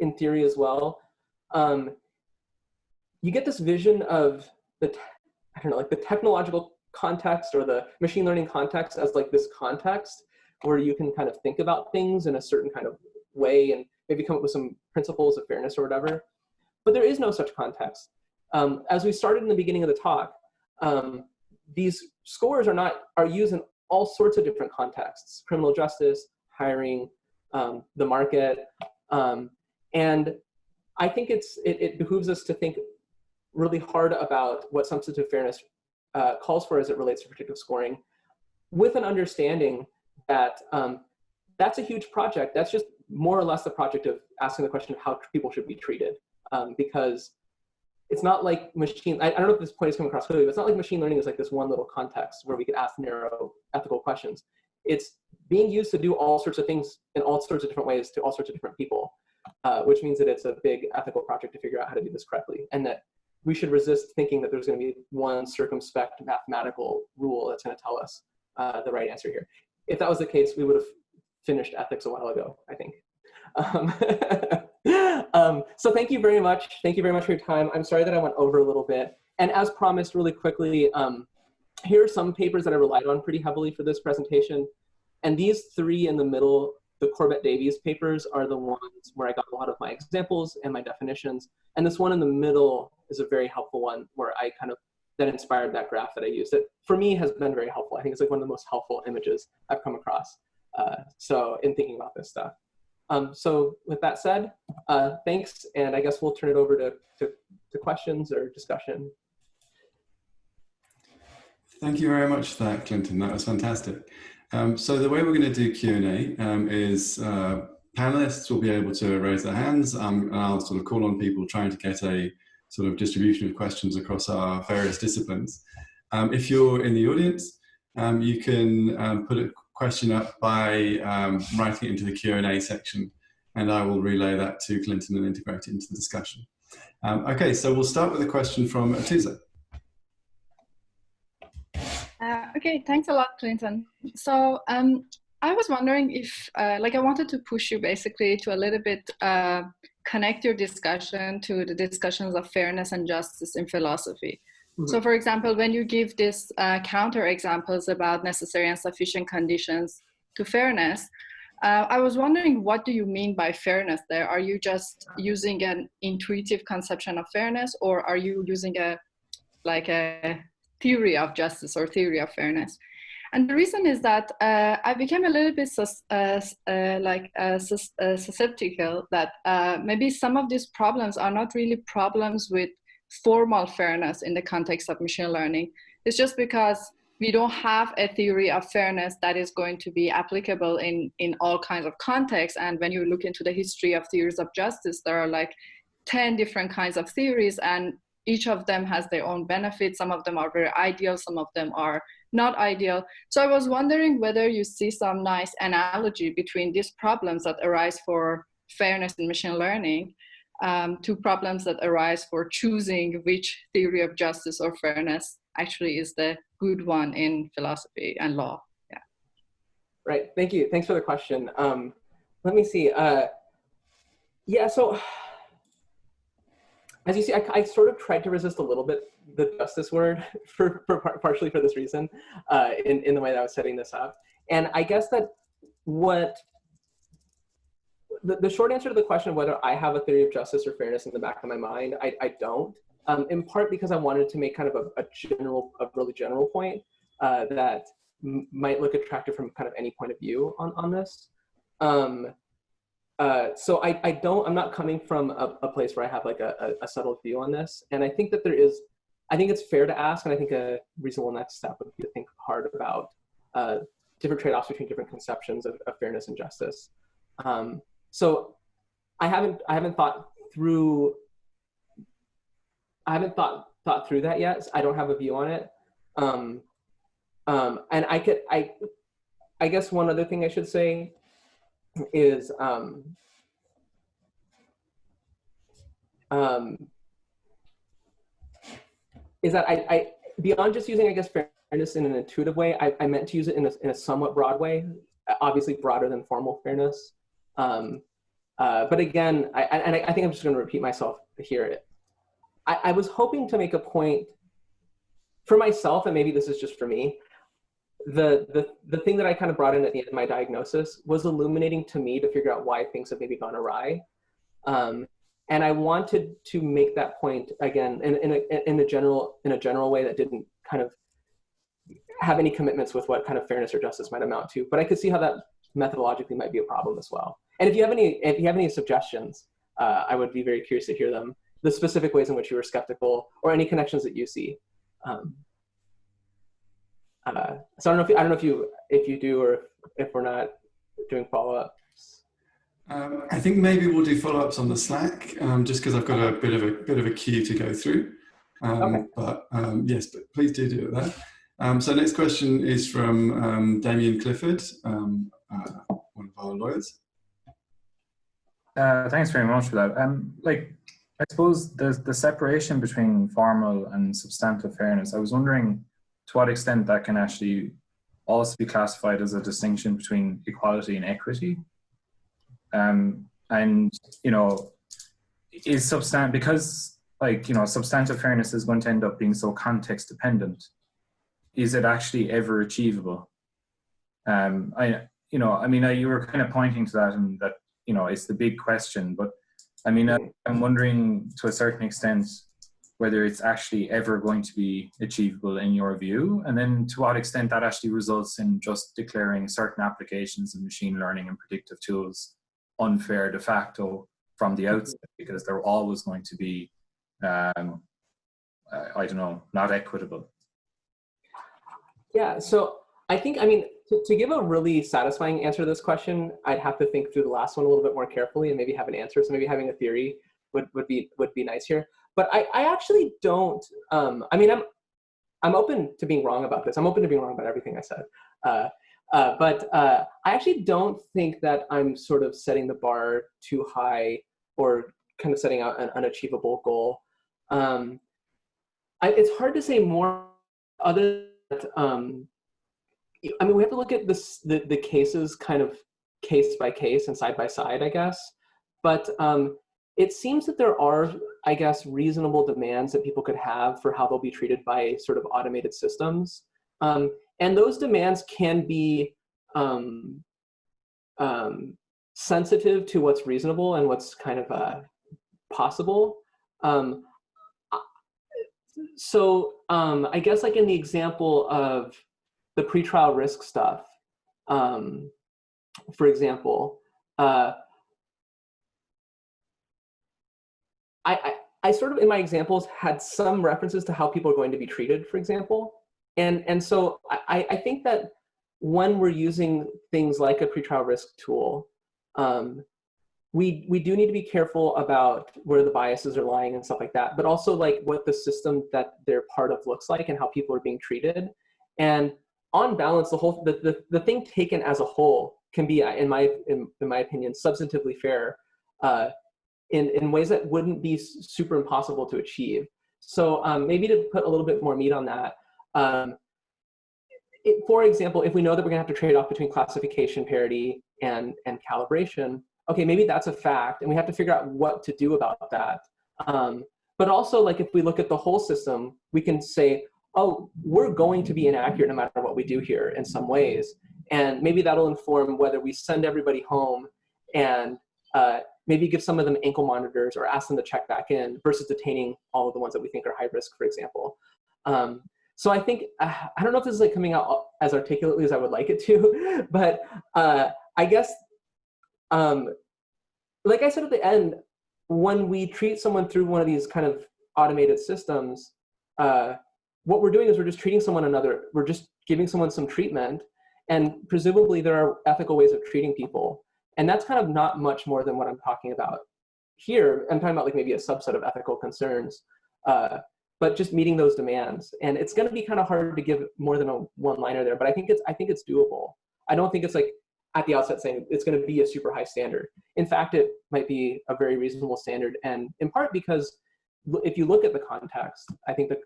in theory as well, um, you get this vision of the, I don't know, like the technological context or the machine learning context as like this context where you can kind of think about things in a certain kind of way and maybe come up with some principles of fairness or whatever. But there is no such context. Um, as we started in the beginning of the talk, um, these scores are not are used in all sorts of different contexts: criminal justice, hiring, um, the market, um, and I think it's it, it, behooves us to think really hard about what substantive fairness uh, calls for as it relates to predictive scoring, with an understanding that um, that's a huge project. That's just more or less the project of asking the question of how people should be treated, um, because it's not like machine, I, I, don't know if this point is coming across clearly, but it's not like machine learning is like this one little context where we could ask narrow ethical questions. It's being used to do all sorts of things in all sorts of different ways to all sorts of different people, uh, which means that it's a big ethical project to figure out how to do this correctly. And that we should resist thinking that there's gonna be one circumspect mathematical rule that's gonna tell us uh, the right answer here. If that was the case, we would have finished ethics a while ago, I think. Um, um, so thank you very much. Thank you very much for your time. I'm sorry that I went over a little bit. And as promised, really quickly, um, here are some papers that I relied on pretty heavily for this presentation. And these three in the middle, the Corbett Davies papers are the ones where I got a lot of my examples and my definitions. And this one in the middle is a very helpful one where I kind of, that inspired that graph that I used. That for me has been very helpful. I think it's like one of the most helpful images I've come across. Uh, so in thinking about this stuff. Um, so with that said, uh, thanks, and I guess we'll turn it over to, to, to, questions or discussion. Thank you very much for that, Clinton. That was fantastic. Um, so the way we're going to do Q&A um, is uh, panelists will be able to raise their hands um, and I'll sort of call on people trying to get a sort of distribution of questions across our various disciplines. Um, if you're in the audience, um, you can put a question up by um, writing it into the Q&A section and I will relay that to Clinton and integrate it into the discussion. Um, okay, so we'll start with a question from Atoosa. Uh, okay, thanks a lot, Clinton. So um, I was wondering if, uh, like I wanted to push you basically to a little bit uh, connect your discussion to the discussions of fairness and justice in philosophy. -hmm. So for example, when you give these uh, counter examples about necessary and sufficient conditions to fairness, uh, I was wondering, what do you mean by fairness there? Are you just using an intuitive conception of fairness or are you using a, like a theory of justice or theory of fairness? And the reason is that uh, I became a little bit sus uh, uh, like uh, sus uh, susceptible that uh, maybe some of these problems are not really problems with formal fairness in the context of machine learning. It's just because we don't have a theory of fairness that is going to be applicable in, in all kinds of contexts. And when you look into the history of theories of justice, there are like 10 different kinds of theories and each of them has their own benefits. Some of them are very ideal, some of them are not ideal. So I was wondering whether you see some nice analogy between these problems that arise for fairness in machine learning um, to problems that arise for choosing which theory of justice or fairness actually is the good one in philosophy and law. Yeah. Right. Thank you. Thanks for the question. Um, let me see. Uh, yeah. So as you see, I, I, sort of tried to resist a little bit the justice word for, for partially for this reason uh, in, in the way that I was setting this up. And I guess that what the, the short answer to the question of whether I have a theory of justice or fairness in the back of my mind, I, I don't. Um, in part because I wanted to make kind of a, a general, a really general point uh, that might look attractive from kind of any point of view on, on this. Um, uh, so I, I don't, I'm not coming from a, a place where I have like a, a, settled view on this. And I think that there is, I think it's fair to ask, and I think a reasonable next step would be to think hard about uh, different trade-offs between different conceptions of, of fairness and justice. Um, so I haven't I haven't thought through I haven't thought thought through that yet. So I don't have a view on it. Um, um, and I could I I guess one other thing I should say is um, um, is that I, I beyond just using I guess fairness in an intuitive way, I, I meant to use it in a, in a somewhat broad way, obviously broader than formal fairness. Um, Uh, but again, I, and I, I think I'm just going to repeat myself here. I, I was hoping to make a point for myself, and maybe this is just for me. The, the, the thing that I kind of brought in at the end of my diagnosis was illuminating to me to figure out why things have maybe gone awry. Um, and I wanted to make that point again in, in, a, in, a general, in a general way that didn't kind of have any commitments with what kind of fairness or justice might amount to. But I could see how that methodologically might be a problem as well. And if you have any, if you have any suggestions, uh, I would be very curious to hear them. The specific ways in which you were skeptical, or any connections that you see. Um, uh, so I don't know if you, I don't know if you if you do or if, if we're not doing follow ups. Um, I think maybe we'll do follow ups on the Slack, um, just because I've got a bit of a bit of a queue to go through. Um, okay. But um, yes, but please do do that. Um, so next question is from um, Damian Clifford, um, uh, one of our lawyers. Uh, thanks very much for that. Um, like, I suppose the, the separation between formal and substantive fairness, I was wondering to what extent that can actually also be classified as a distinction between equality and equity. Um, and, you know, is substant because like, you know, substantive fairness is going to end up being so context dependent is it actually ever achievable? Um, I, you know, I mean, I, you were kind of pointing to that and that, you know, it's the big question, but I mean, I, I'm wondering to a certain extent whether it's actually ever going to be achievable in your view, and then to what extent that actually results in just declaring certain applications of machine learning and predictive tools unfair de facto from the outset, because they're always going to be, um, I don't know, not equitable. Yeah, so I think, I mean, to, to, give a really satisfying answer to this question, I'd have to think through the last one a little bit more carefully and maybe have an answer. So maybe having a theory would, would be would be nice here. But I, I actually don't, um, I mean, I'm, I'm open to being wrong about this. I'm open to being wrong about everything I said. Uh, uh, but uh, I actually don't think that I'm sort of setting the bar too high or kind of setting out an unachievable goal. Um, I, it's hard to say more other um, I mean, we have to look at this, the, the cases kind of case by case and side by side, I guess. But um, it seems that there are, I guess, reasonable demands that people could have for how they'll be treated by sort of automated systems. Um, and those demands can be um, um, sensitive to what's reasonable and what's kind of uh, possible. Um, so um, I guess like in the example of the pretrial risk stuff, um, for example, uh, I, I, I sort of in my examples had some references to how people are going to be treated, for example. And, and so I, I think that when we're using things like a pretrial risk tool, um, we we do need to be careful about where the biases are lying and stuff like that, but also like what the system that they're part of looks like and how people are being treated. And on balance, the whole the, the, the thing taken as a whole can be, in my in, in my opinion, substantively fair uh, in in ways that wouldn't be super impossible to achieve. So um, maybe to put a little bit more meat on that. Um, it, for example, if we know that we're gonna have to trade off between classification parity and, and calibration, okay, maybe that's a fact, and we have to figure out what to do about that. Um, but also, like if we look at the whole system, we can say, oh, we're going to be inaccurate no matter what we do here in some ways. And maybe that'll inform whether we send everybody home and uh, maybe give some of them ankle monitors or ask them to check back in versus detaining all of the ones that we think are high risk, for example. Um, so I think, uh, I don't know if this is like coming out as articulately as I would like it to, but uh, I guess um, like I said at the end, when we treat someone through one of these kind of automated systems, uh, what we're doing is we're just treating someone another, we're just giving someone some treatment, and presumably there are ethical ways of treating people. And that's kind of not much more than what I'm talking about here. I'm talking about like maybe a subset of ethical concerns, uh, but just meeting those demands. And it's gonna be kind of hard to give more than a one liner there, but I think it's, I think it's doable. I don't think it's like at the outset saying it's going to be a super high standard. In fact, it might be a very reasonable standard, and in part because if you look at the context, I think that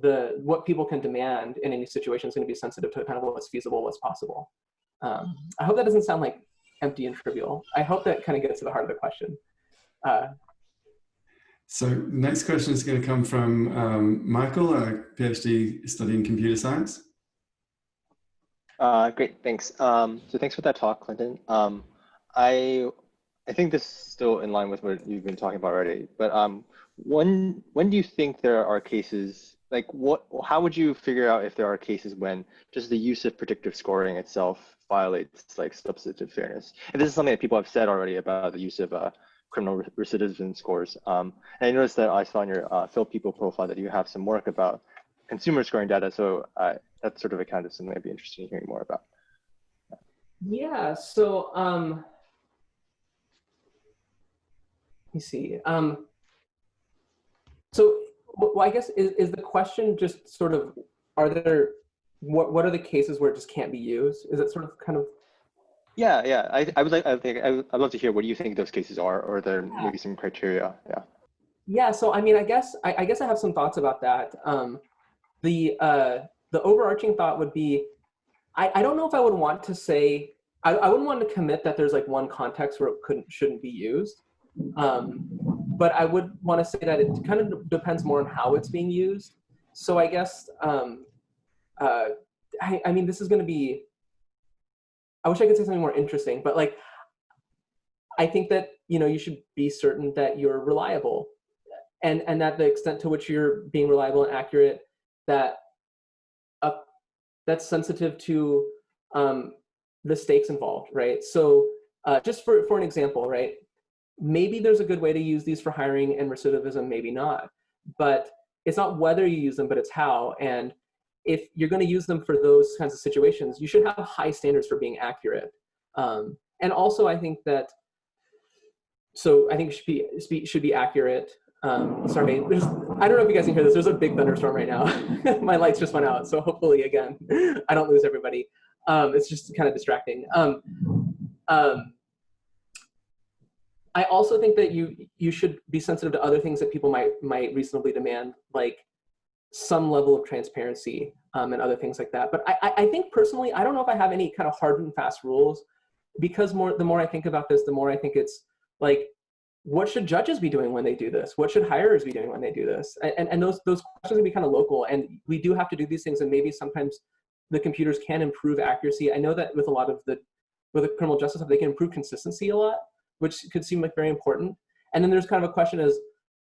the what people can demand in any situation is going to be sensitive to kind of what's feasible, what's possible. Um, I hope that doesn't sound like empty and trivial. I hope that kind of gets to the heart of the question. Uh, so next question is going to come from um, Michael, a PhD studying computer science. Uh, great, thanks. Um, so thanks for that talk, Clinton. Um, I I think this is still in line with what you've been talking about already. But um, when when do you think there are cases like what? How would you figure out if there are cases when just the use of predictive scoring itself violates like substantive fairness? And this is something that people have said already about the use of uh, criminal recidivism scores. Um, and I noticed that I saw in your uh, Phil People profile that you have some work about consumer scoring data. So uh, that's sort of a kind of something I'd be interested in hearing more about. Yeah, so um, let me see. Um, so well, I guess is, is the question just sort of, are there, what, what are the cases where it just can't be used? Is it sort of kind of yeah, yeah. I, I would like. I think I would, I'd love to hear what do you think those cases are, or there yeah. maybe some criteria. Yeah. Yeah. So I mean, I guess I, I guess I have some thoughts about that. Um, the uh, the overarching thought would be, I, I don't know if I would want to say I, I wouldn't want to commit that there's like one context where it couldn't shouldn't be used. Um, but I would want to say that it kind of depends more on how it's being used. So I guess um, uh, I, I mean this is going to be. I wish I could say something more interesting, but like I think that you know you should be certain that you're reliable, and and that the extent to which you're being reliable and accurate that uh, that's sensitive to um, the stakes involved, right? So uh, just for, for an example, right? Maybe there's a good way to use these for hiring and recidivism, maybe not. But it's not whether you use them, but it's how. And if you're going to use them for those kinds of situations, you should have high standards for being accurate. Um, and also, I think that, so I think it should be, should be accurate um, sorry, there's, I don't know if you guys can hear this. There's a big thunderstorm right now. My lights just went out. So hopefully, again, I don't lose everybody. Um, it's just kind of distracting. Um, um, I also think that you you should be sensitive to other things that people might might reasonably demand, like some level of transparency um, and other things like that. But I, I think personally, I don't know if I have any kind of hard and fast rules because more the more I think about this, the more I think it's like what should judges be doing when they do this? What should hirers be doing when they do this? And, and those, those questions can be kind of local and we do have to do these things and maybe sometimes the computers can improve accuracy. I know that with a lot of the, with the criminal justice they can improve consistency a lot, which could seem like very important. And then there's kind of a question is,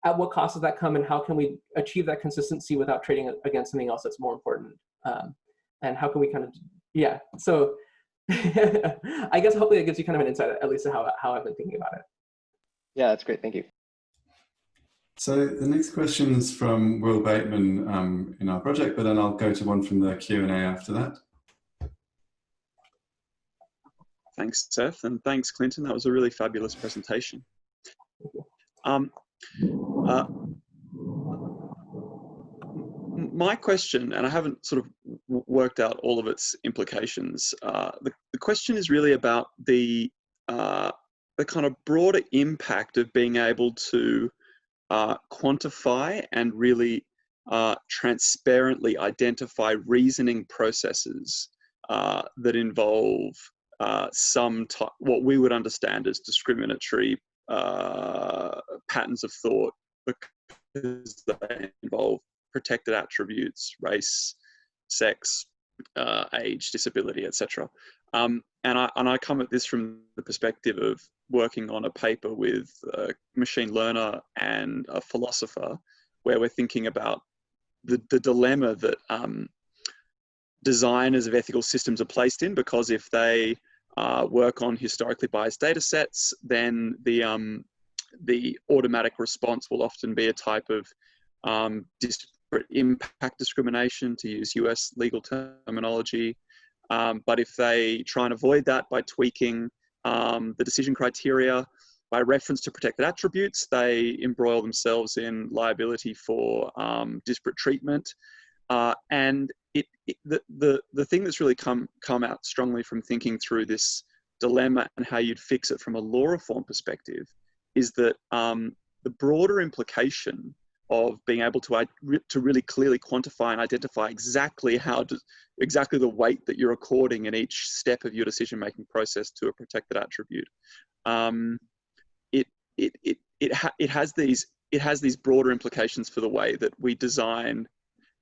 at what cost does that come and how can we achieve that consistency without trading against something else that's more important? Um, and how can we kind of, yeah, so I guess hopefully it gives you kind of an insight at least to how, how I've been thinking about it. Yeah, that's great. Thank you. So the next question is from Will Bateman um, in our project, but then I'll go to one from the Q&A after that. Thanks, Seth, and thanks, Clinton. That was a really fabulous presentation. Um, uh, my question, and I haven't sort of worked out all of its implications, uh, the, the, question is really about the uh, the kind of broader impact of being able to uh, quantify and really uh, transparently identify reasoning processes uh, that involve uh, some what we would understand as discriminatory uh, patterns of thought because they involve protected attributes, race, sex, uh, age, disability, etc. Um, and I and I come at this from the perspective of working on a paper with a machine learner and a philosopher where we're thinking about the, the dilemma that um, designers of ethical systems are placed in because if they uh, work on historically biased data sets, then the, um, the automatic response will often be a type of um, disparate impact discrimination, to use US legal terminology. Um, but if they try and avoid that by tweaking um, the decision criteria by reference to protected attributes, they embroil themselves in liability for um, disparate treatment. Uh, and it, it, the, the, the thing that's really come, come out strongly from thinking through this dilemma and how you'd fix it from a law reform perspective is that um, the broader implication of being able to to really clearly quantify and identify exactly how to, exactly the weight that you're according in each step of your decision making process to a protected attribute. Um, it it it it, ha it has these it has these broader implications for the way that we design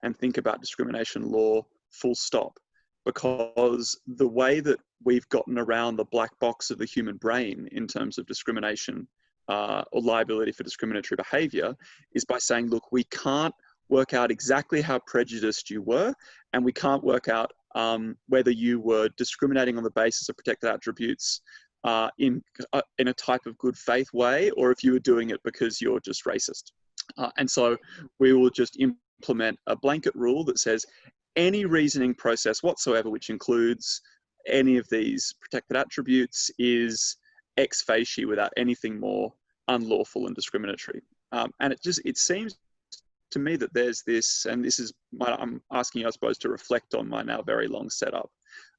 and think about discrimination law. Full stop. Because the way that we've gotten around the black box of the human brain in terms of discrimination uh, or liability for discriminatory behavior is by saying, look, we can't work out exactly how prejudiced you were, and we can't work out um, whether you were discriminating on the basis of protected attributes uh, in, uh, in a type of good faith way, or if you were doing it because you're just racist. Uh, and so we will just implement a blanket rule that says any reasoning process whatsoever, which includes any of these protected attributes, is ex facie without anything more unlawful and discriminatory. Um, and it just it seems to me that there's this, and this is my, I'm asking you, I suppose, to reflect on my now very long setup.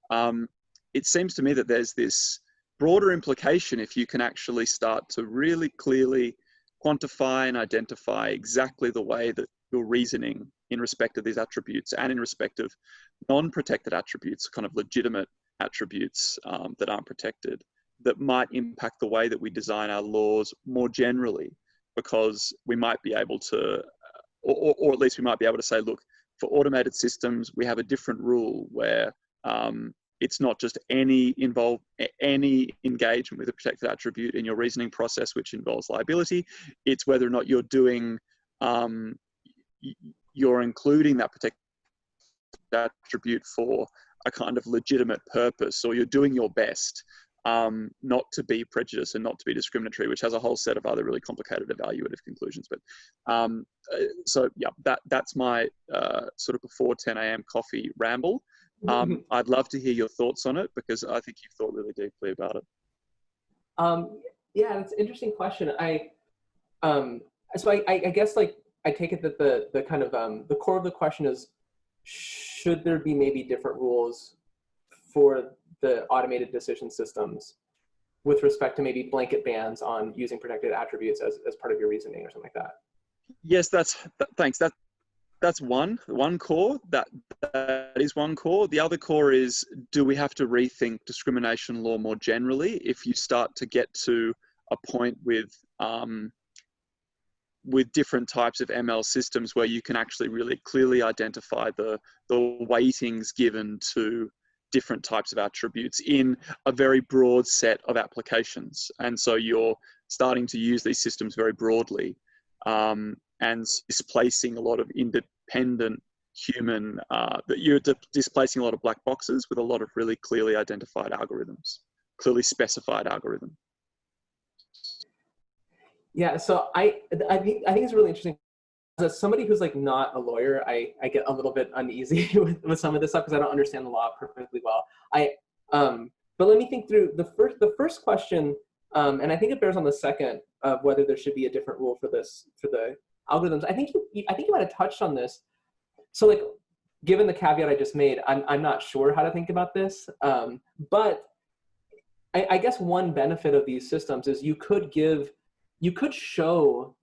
Um, it seems to me that there's this broader implication if you can actually start to really clearly quantify and identify exactly the way that your reasoning in respect of these attributes and in respect of non-protected attributes, kind of legitimate attributes um, that aren't protected, that might impact the way that we design our laws more generally, because we might be able to, or, or at least we might be able to say, look, for automated systems, we have a different rule where um, it's not just any involve any engagement with a protected attribute in your reasoning process, which involves liability. It's whether or not you're doing, um, you're including that protected attribute for a kind of legitimate purpose, or you're doing your best um, not to be prejudiced and not to be discriminatory, which has a whole set of other really complicated evaluative conclusions. But um, uh, so yeah, that that's my uh, sort of before 10 a.m. coffee ramble. Um, mm-hmm. I'd love to hear your thoughts on it because I think you've thought really deeply about it. Um, yeah, that's an interesting question. I um, so I, I guess like I take it that the the kind of um, the core of the question is should there be maybe different rules for the automated decision systems with respect to maybe blanket bans on using protected attributes as, as part of your reasoning or something like that? Yes, that's thanks. That that's one one core. That that is one core. The other core is: do we have to rethink discrimination law more generally? If you start to get to a point with um, with different types of ML systems where you can actually really clearly identify the the weightings given to different types of attributes in a very broad set of applications. And so you're starting to use these systems very broadly um, and displacing a lot of independent human, uh, that you're displacing a lot of black boxes with a lot of really clearly identified algorithms, clearly specified algorithm. Yeah, so I, I think, I think it's really interesting as somebody who's like not a lawyer, I, I get a little bit uneasy with, with some of this stuff because I don't understand the law perfectly well. I um, but let me think through the first the first question, um, and I think it bears on the second of whether there should be a different rule for this for the algorithms. I think you I think you might have touched on this. So like, given the caveat I just made, I'm I'm not sure how to think about this, um, but I, I guess one benefit of these systems is you could give you could show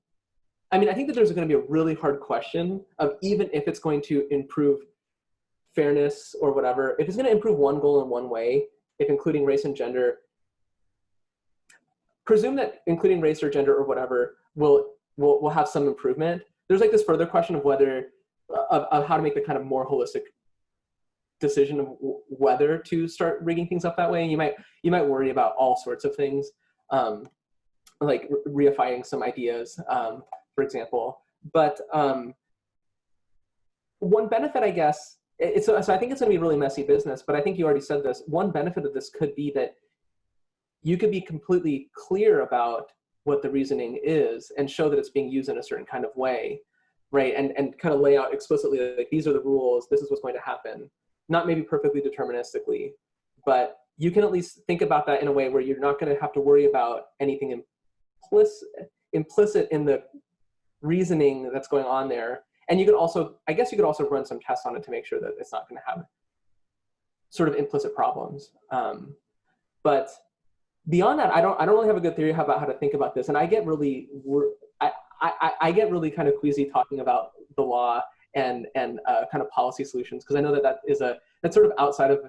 I mean, I think that there's going to be a really hard question of even if it's going to improve fairness or whatever, if it's going to improve one goal in one way, if including race and gender, presume that including race or gender or whatever will will, will have some improvement. There's like this further question of whether of, of how to make the kind of more holistic decision of whether to start rigging things up that way. And You might you might worry about all sorts of things, um, like reifying some ideas. Um, for example. But um, one benefit, I guess, it's, so I think it's going to be really messy business, but I think you already said this. One benefit of this could be that you could be completely clear about what the reasoning is and show that it's being used in a certain kind of way, right? And, and kind of lay out explicitly, like, these are the rules, this is what's going to happen. Not maybe perfectly deterministically, but you can at least think about that in a way where you're not going to have to worry about anything implicit, implicit in the reasoning that's going on there. And you could also, I guess you could also run some tests on it to make sure that it's not going to have sort of implicit problems. Um, but beyond that, I don't, I don't really have a good theory about how to think about this. And I get really, I, I, I, get really kind of queasy talking about the law and and uh, kind of policy solutions because I know that that is a that's sort of outside of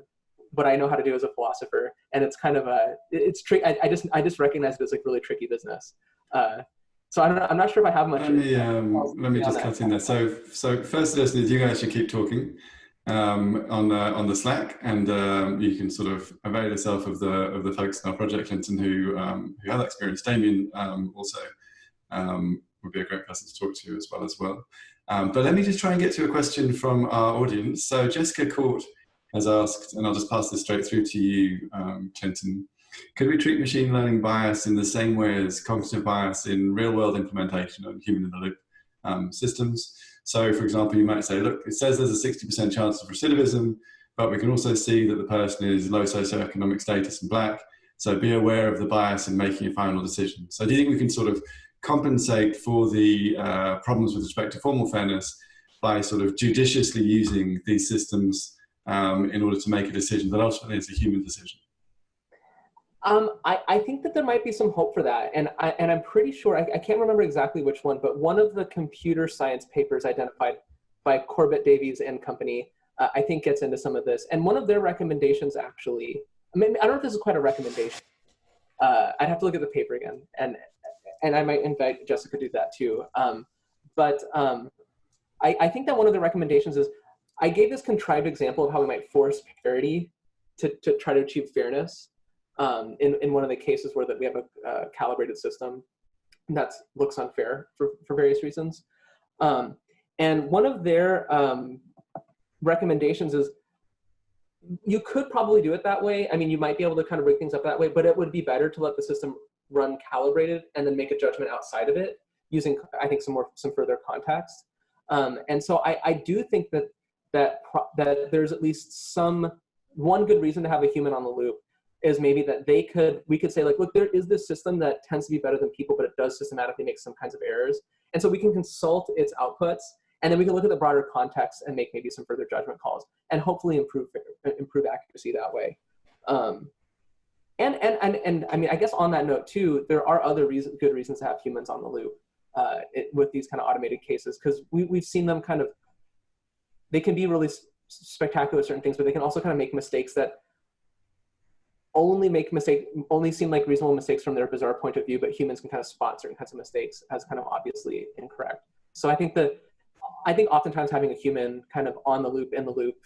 what I know how to do as a philosopher, and it's kind of a it's tricky. I, I, just I just recognize it as like really tricky business. Uh, so I'm not, I'm not sure if I have much. Let me um, let me just cut in there. So so first, listeners, you guys should keep talking um, on the on the Slack, and um, you can sort of avail yourself of the of the folks in our project, Clinton, who um, who have that experience. Damian um, also um, would be a great person to talk to as well as well. Um, but let me just try and get to a question from our audience. So Jessica Court has asked, and I'll just pass this straight through to you, Clinton. Could we treat machine learning bias in the same way as cognitive bias in real world implementation of human in the loop um, systems? So for example, you might say, look, it says there's a 60% chance of recidivism, but we can also see that the person is low socioeconomic status and black. So be aware of the bias in making a final decision. So do you think we can sort of compensate for the uh, problems with respect to formal fairness by sort of judiciously using these systems um, in order to make a decision that ultimately is a human decision? Um, I, I, think that there might be some hope for that. And, I, and I'm pretty sure, I, I, can't remember exactly which one, but one of the computer science papers identified by Corbett Davies and company, uh, I think gets into some of this. And one of their recommendations actually, I, mean, I don't know if this is quite a recommendation. Uh, I'd have to look at the paper again. And, and I might invite Jessica to do that too. Um, but um, I, I think that one of the recommendations is, I gave this contrived example of how we might force parity to, to try to achieve fairness um, in, in one of the cases where that we have a uh, calibrated system that looks unfair for, for various reasons. Um, and one of their um, recommendations is you could probably do it that way. I mean, you might be able to kind of break things up that way, but it would be better to let the system run calibrated and then make a judgment outside of it using, I think, some more some further context. Um, and so I, I do think that that that there's at least some one good reason to have a human on the loop is maybe that they could, we could say like, look, there is this system that tends to be better than people, but it does systematically make some kinds of errors. And so we can consult its outputs and then we can look at the broader context and make maybe some further judgment calls and hopefully improve, improve accuracy that way. Um, and, and, and, and I mean, I guess on that note too, there are other reason, good reasons to have humans on the loop uh, it, with these kind of automated cases because we, we've seen them kind of, they can be really spectacular certain things, but they can also kind of make mistakes that only make mistake, only seem like reasonable mistakes from their bizarre point of view, but humans can kind of spot certain kinds of mistakes as kind of obviously incorrect. So I think that, I think oftentimes having a human kind of on the loop, in the loop,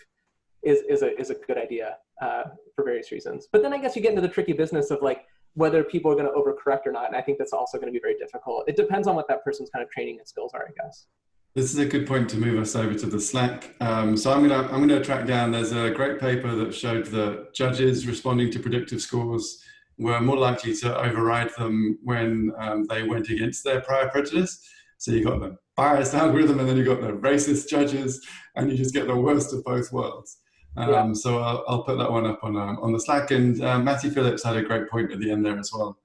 is, is, a, is a good idea uh, for various reasons. But then I guess you get into the tricky business of like, whether people are going to overcorrect or not. And I think that's also going to be very difficult. It depends on what that person's kind of training and skills are, I guess. This is a good point to move us over to the Slack. Um, so I'm gonna I'm gonna track down. There's a great paper that showed that judges responding to predictive scores were more likely to override them when um, they went against their prior prejudice. So you got the biased algorithm, and then you got the racist judges, and you just get the worst of both worlds. Um, yeah. So I'll, I'll, put that one up on um, on the Slack. And uh, Matthew Phillips had a great point at the end there as well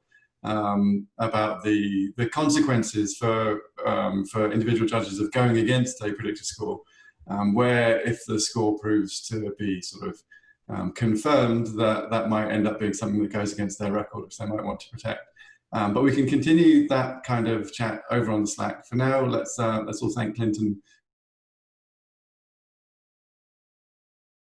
um, about the the consequences for um, for individual judges of going against a predictive score, um, where if the score proves to be sort of um, confirmed, that that might end up being something that goes against their record, which they might want to protect. Um, but we can continue that kind of chat over on the Slack. For now, let's uh, let's all thank Clinton